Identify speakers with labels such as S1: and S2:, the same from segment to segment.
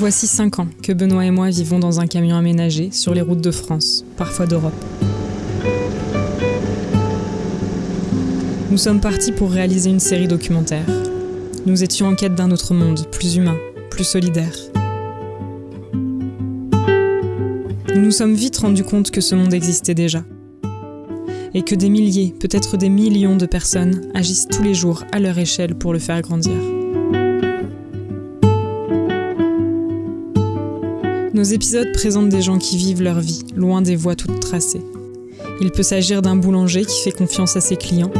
S1: Voici cinq ans que Benoît et moi vivons dans un camion aménagé sur les routes de France, parfois d'Europe. Nous sommes partis pour réaliser une série documentaire. Nous étions en quête d'un autre monde, plus humain, plus solidaire. Nous nous sommes vite rendus compte que ce monde existait déjà. Et que des milliers, peut-être des millions de personnes agissent tous les jours à leur échelle pour le faire grandir. Nos épisodes présentent des gens qui vivent leur vie, loin des voies toutes tracées. Il peut s'agir d'un boulanger qui fait confiance à ses clients,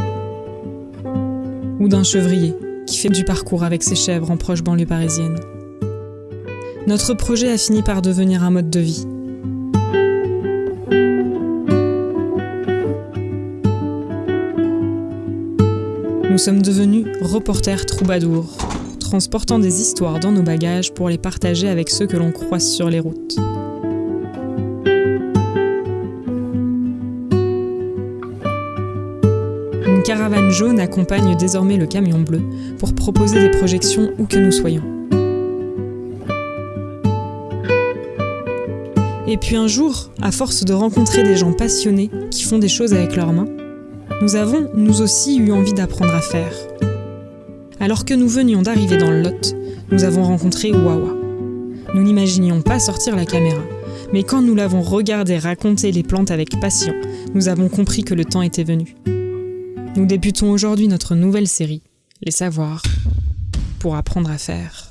S1: ou d'un chevrier qui fait du parcours avec ses chèvres en proche banlieue parisienne. Notre projet a fini par devenir un mode de vie. Nous sommes devenus reporters troubadours, transportant des histoires dans nos bagages pour les partager avec ceux que l'on croise sur les routes. Une caravane jaune accompagne désormais le camion bleu pour proposer des projections où que nous soyons. Et puis un jour, à force de rencontrer des gens passionnés qui font des choses avec leurs mains, nous avons, nous aussi, eu envie d'apprendre à faire. Alors que nous venions d'arriver dans le Lot, nous avons rencontré Wawa. Nous n'imaginions pas sortir la caméra, mais quand nous l'avons regardé raconter les plantes avec passion, nous avons compris que le temps était venu. Nous débutons aujourd'hui notre nouvelle série, Les Savoirs, pour apprendre à faire.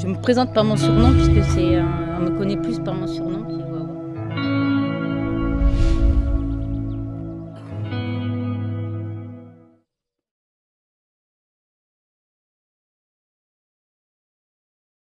S2: Je me présente par mon surnom puisque c'est on me connaît plus par mon surnom.